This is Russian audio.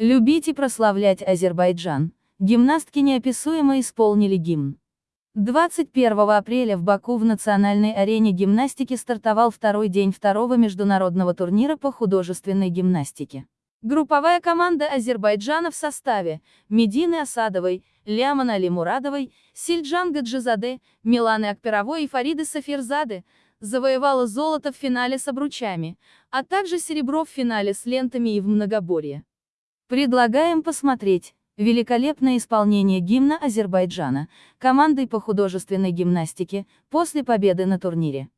Любить и прославлять Азербайджан. Гимнастки неописуемо исполнили гимн. 21 апреля в Баку в национальной арене гимнастики стартовал второй день второго международного турнира по художественной гимнастике. Групповая команда Азербайджана в составе Медины Асадовой, Ляман Али Мурадовой, Сильджан Гаджизаде, Миланы Акперовой и Фариды Сафирзады завоевала золото в финале с обручами, а также серебро в финале с лентами и в многоборье. Предлагаем посмотреть великолепное исполнение гимна Азербайджана командой по художественной гимнастике после победы на турнире.